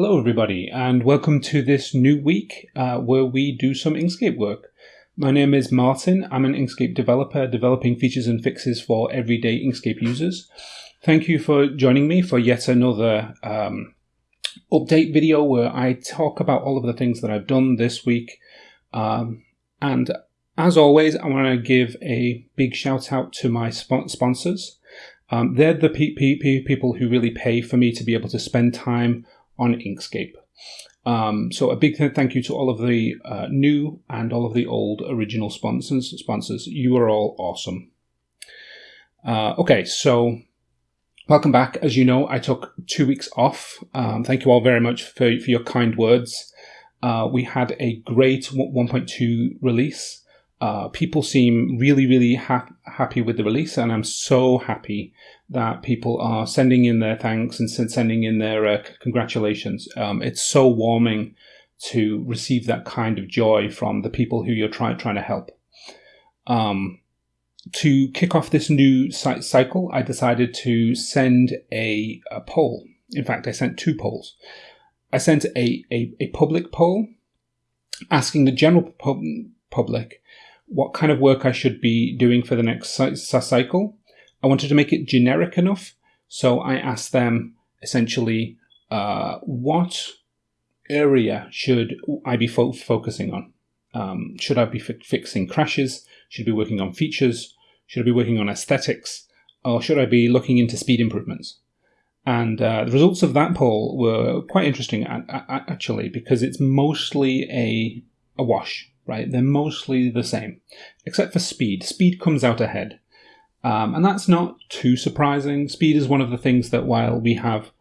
Hello, everybody, and welcome to this new week uh, where we do some Inkscape work. My name is Martin. I'm an Inkscape developer developing features and fixes for everyday Inkscape users. Thank you for joining me for yet another um, update video where I talk about all of the things that I've done this week. Um, and as always, I want to give a big shout out to my sponsors. Um, they're the pe pe people who really pay for me to be able to spend time on Inkscape. Um, so a big thank you to all of the uh, new and all of the old original sponsors. Sponsors, you are all awesome. Uh, okay, so welcome back. As you know, I took two weeks off. Um, thank you all very much for, for your kind words. Uh, we had a great 1.2 release. Uh, people seem really, really ha happy with the release, and I'm so happy that people are sending in their thanks and sending in their uh, congratulations. Um, it's so warming to receive that kind of joy from the people who you're trying trying to help. Um, to kick off this new cycle, I decided to send a, a, poll. In fact, I sent two polls. I sent a, a, a public poll asking the general pub public what kind of work I should be doing for the next cycle. I wanted to make it generic enough, so I asked them essentially uh, what area should I be fo focusing on? Um, should I be fi fixing crashes? Should I be working on features? Should I be working on aesthetics? Or should I be looking into speed improvements? And uh, the results of that poll were quite interesting, actually, because it's mostly a, a wash right? They're mostly the same, except for speed. Speed comes out ahead. Um, and that's not too surprising. Speed is one of the things that while we have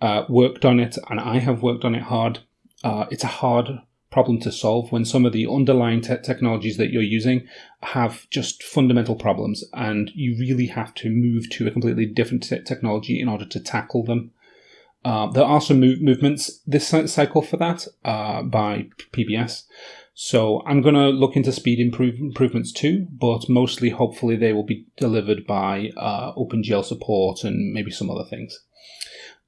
uh, worked on it, and I have worked on it hard, uh, it's a hard problem to solve when some of the underlying te technologies that you're using have just fundamental problems and you really have to move to a completely different te technology in order to tackle them. Uh, there are some move movements this cycle for that uh, by PBS. So I'm going to look into speed improve improvements too, but mostly hopefully they will be delivered by uh, OpenGL support and maybe some other things.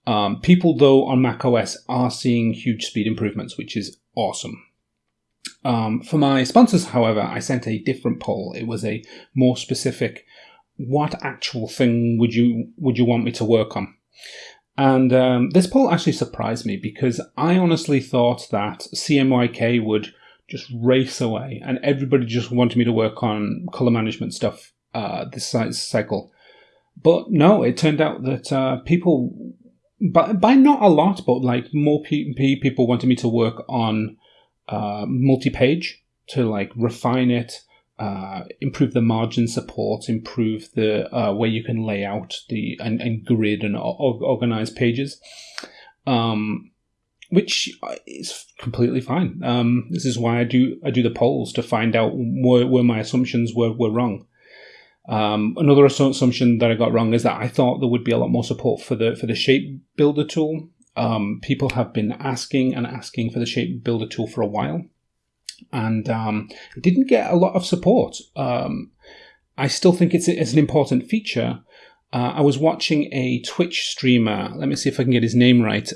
Um, people though on macOS are seeing huge speed improvements, which is awesome. Um, for my sponsors, however, I sent a different poll. It was a more specific, what actual thing would you would you want me to work on? And um, this poll actually surprised me because I honestly thought that CMYK would just race away, and everybody just wanted me to work on color management stuff uh, this cycle. But no, it turned out that uh, people, by, by not a lot, but like more pe- people wanted me to work on uh, multi-page to like refine it, uh, improve the margin support, improve the uh, way you can lay out the and, and grid and organize pages. Um, which is completely fine. Um, this is why I do I do the polls to find out where, where my assumptions were, were wrong. Um, another assumption that I got wrong is that I thought there would be a lot more support for the for the shape builder tool. Um, people have been asking and asking for the shape builder tool for a while, and um, it didn't get a lot of support. Um, I still think it's, it's an important feature. Uh, I was watching a Twitch streamer. Let me see if I can get his name right.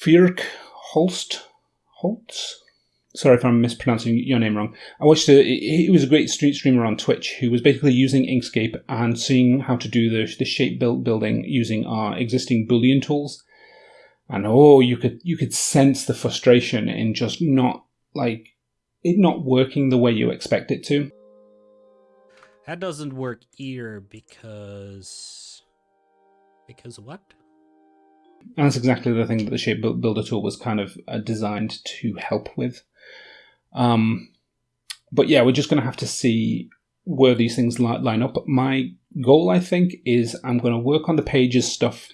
Fjörk Holst. Holtz? Sorry if I'm mispronouncing your name wrong. I watched a, he was a great street streamer on Twitch who was basically using Inkscape and seeing how to do the, the shape build building using our existing Boolean tools. And oh, you could you could sense the frustration in just not like it not working the way you expect it to. That doesn't work either because because what? And that's exactly the thing that the Shape Builder tool was kind of uh, designed to help with. Um, but yeah, we're just going to have to see where these things li line up. My goal, I think, is I'm going to work on the pages stuff,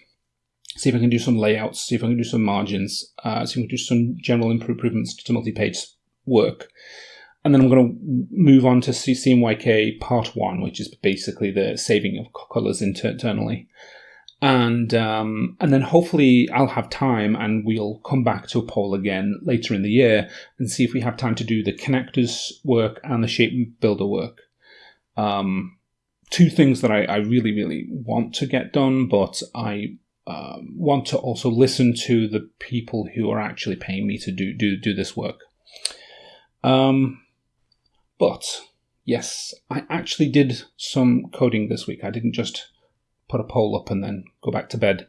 see if I can do some layouts, see if I can do some margins, uh, see if I can do some general improvements to multi-page work. And then I'm going to move on to CMYK part one, which is basically the saving of colors internally and um, and then hopefully I'll have time, and we'll come back to a poll again later in the year and see if we have time to do the connectors work and the shape builder work. Um, two things that I, I really really want to get done, but I um, want to also listen to the people who are actually paying me to do do do this work. Um, but yes, I actually did some coding this week. I didn't just put a poll up and then go back to bed.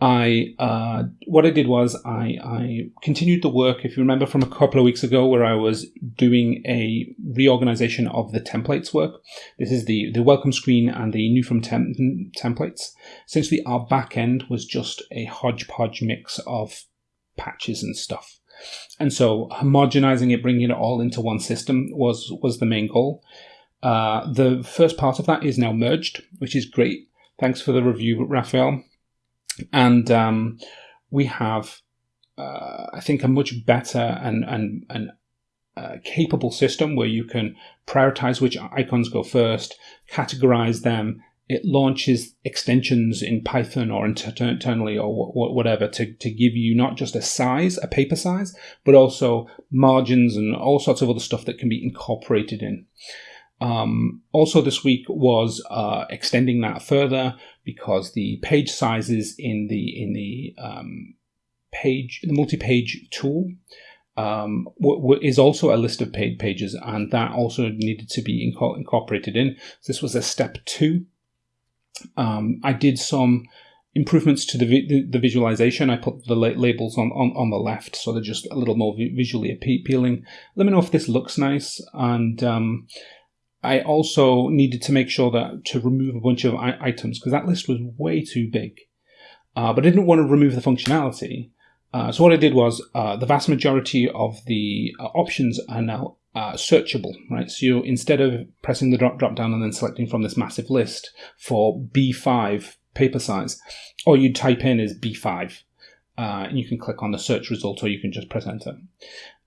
I uh, what I did was I, I continued the work. If you remember from a couple of weeks ago, where I was doing a reorganization of the templates work. This is the the welcome screen and the new from tem- templates. Essentially, our back end was just a hodgepodge mix of patches and stuff, and so homogenizing it, bringing it all into one system was was the main goal. Uh, the first part of that is now merged, which is great. Thanks for the review, Raphael and um, we have, uh, I think, a much better and and and uh, capable system where you can prioritize which icons go first, categorize them. It launches extensions in Python or internally or whatever to, to give you not just a size, a paper size, but also margins and all sorts of other stuff that can be incorporated in. Um, also, this week was uh, extending that further because the page sizes in the in the um, page the multi-page tool um, is also a list of paid pages, and that also needed to be inco- incorporated in. So this was a step two. Um, I did some improvements to the, the, the visualization. I put the la- labels on, on, on the left, so they're just a little more vi- visually appealing. Let me know if this looks nice, and um, I also needed to make sure that to remove a bunch of items because that list was way too big. Uh, but I didn't want to remove the functionality. Uh, so what I did was uh, the vast majority of the uh, options are now uh, searchable, right? So you, instead of pressing the drop drop down and then selecting from this massive list for B5 paper size, all you type in is B5. Uh, and you can click on the search result or you can just press enter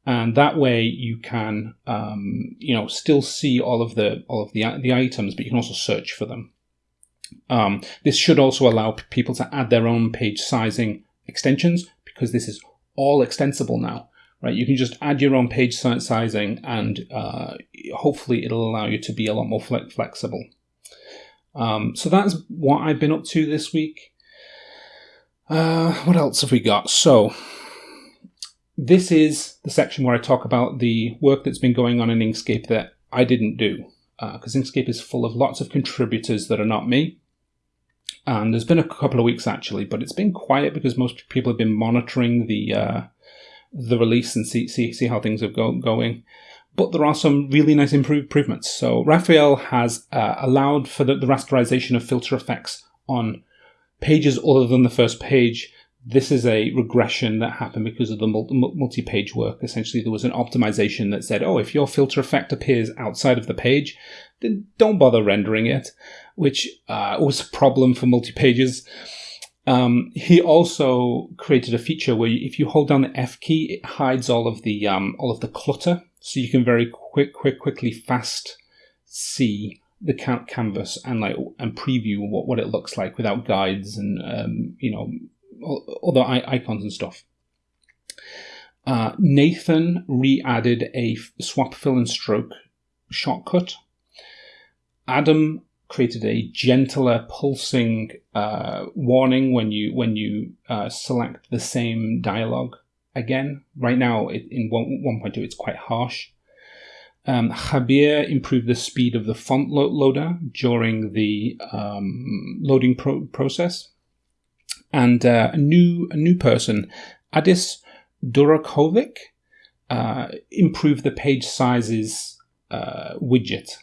and that way you can um, you know still see all of the all of the the items, but you can also search for them. Um, this should also allow people to add their own page sizing extensions because this is all extensible now. Right, you can just add your own page sizing, and uh, hopefully it'll allow you to be a lot more flexible. Um, so that's what I've been up to this week. Uh, what else have we got? So this is the section where I talk about the work that's been going on in Inkscape that I didn't do, because uh, Inkscape is full of lots of contributors that are not me. And there's been a couple of weeks actually, but it's been quiet because most people have been monitoring the uh, the release and see see see how things are go- going. But there are some really nice improvements. So Raphael has uh, allowed for the, the rasterization of filter effects on pages other than the first page this is a regression that happened because of the multi page work. Essentially, there was an optimization that said, oh, if your filter effect appears outside of the page, then don't bother rendering it, which uh, was a problem for multi pages. Um, he also created a feature where if you hold down the F key, it hides all of the um, all of the clutter, so you can very quick, quick, quickly, fast see the canvas and like and preview what, what it looks like without guides and um, you know other icons and stuff. Uh, Nathan re-added a swap fill and stroke shortcut. Adam created a gentler pulsing uh, warning when you when you uh, select the same dialogue again. Right now, it, in 1.2, it's quite harsh. Um, Javier improved the speed of the font lo- loader during the um, loading pro- process and uh, a new a new person, Adis Durakovic, uh, improved the page sizes uh, widget,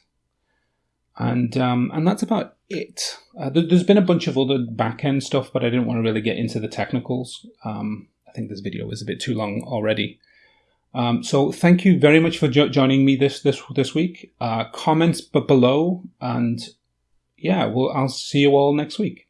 and um, and that's about it. Uh, there's been a bunch of other back end stuff, but I didn't want to really get into the technicals. Um, I think this video is a bit too long already. Um, so thank you very much for jo- joining me this this this week. Uh, comments below, and yeah, well, I'll see you all next week.